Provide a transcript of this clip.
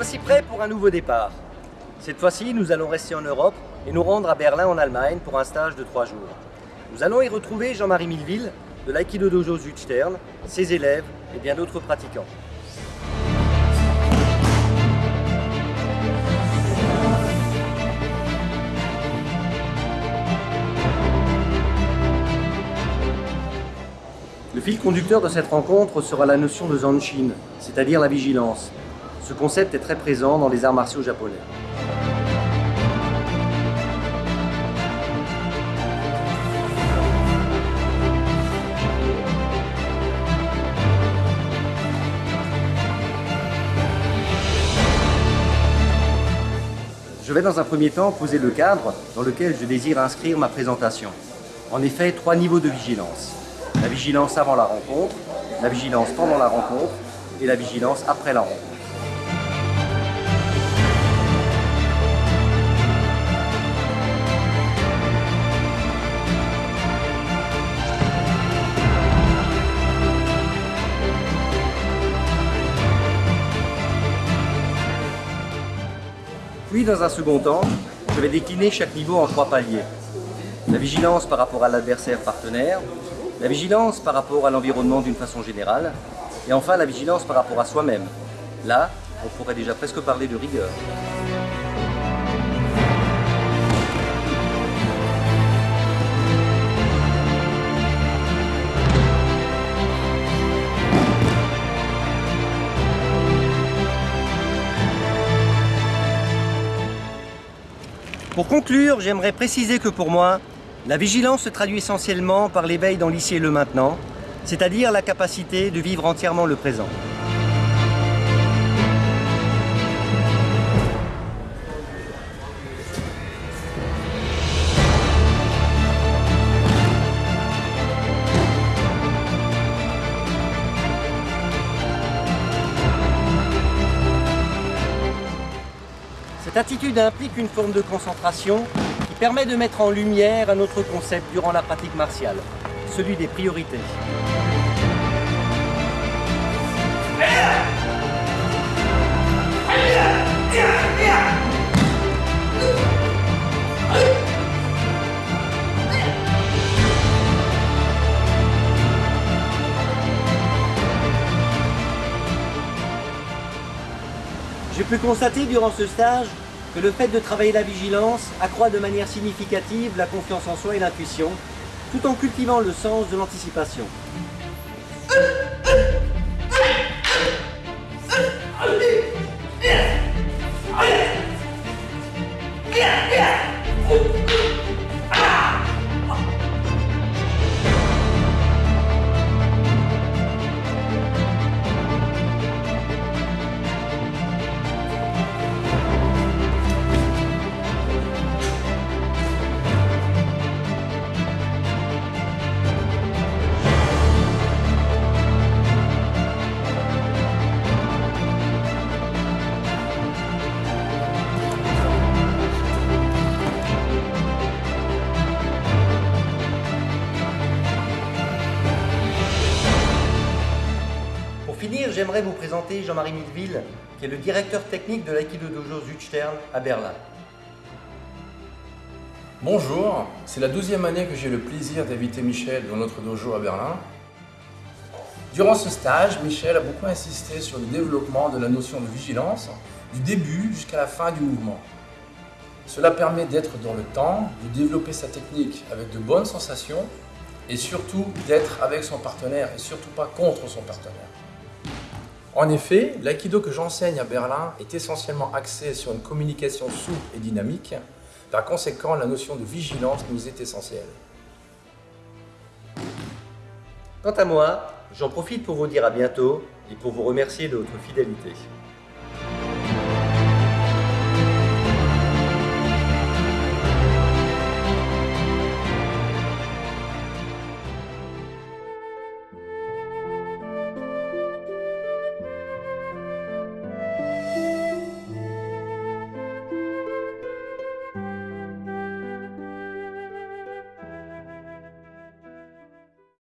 Voici prêt pour un nouveau départ. Cette fois-ci, nous allons rester en Europe et nous rendre à Berlin en Allemagne pour un stage de trois jours. Nous allons y retrouver Jean-Marie Milleville de l'Aikido Dojo Südstern, ses élèves et bien d'autres pratiquants. Le fil conducteur de cette rencontre sera la notion de Zanshin, c'est-à-dire la vigilance. Ce concept est très présent dans les arts martiaux japonais. Je vais dans un premier temps poser le cadre dans lequel je désire inscrire ma présentation. En effet, trois niveaux de vigilance. La vigilance avant la rencontre, la vigilance pendant la rencontre et la vigilance après la rencontre. Puis, dans un second temps, je vais décliner chaque niveau en trois paliers. La vigilance par rapport à l'adversaire partenaire, la vigilance par rapport à l'environnement d'une façon générale, et enfin la vigilance par rapport à soi-même. Là, on pourrait déjà presque parler de rigueur. Pour conclure, j'aimerais préciser que pour moi, la vigilance se traduit essentiellement par l'éveil dans l'ici et le maintenant, c'est-à-dire la capacité de vivre entièrement le présent. Cette attitude implique une forme de concentration qui permet de mettre en lumière un autre concept durant la pratique martiale, celui des priorités. J'ai pu constater durant ce stage que le fait de travailler la vigilance accroît de manière significative la confiance en soi et l'intuition, tout en cultivant le sens de l'anticipation. J'aimerais vous présenter Jean-Marie Milleville, qui est le directeur technique de l'Aikido Dojo Südstern à Berlin. Bonjour, c'est la douzième année que j'ai le plaisir d'inviter Michel dans notre dojo à Berlin. Durant ce stage, Michel a beaucoup insisté sur le développement de la notion de vigilance, du début jusqu'à la fin du mouvement. Cela permet d'être dans le temps, de développer sa technique avec de bonnes sensations et surtout d'être avec son partenaire et surtout pas contre son partenaire. En effet, l'aïkido que j'enseigne à Berlin est essentiellement axé sur une communication souple et dynamique. Par conséquent, la notion de vigilance nous est essentielle. Quant à moi, j'en profite pour vous dire à bientôt et pour vous remercier de votre fidélité.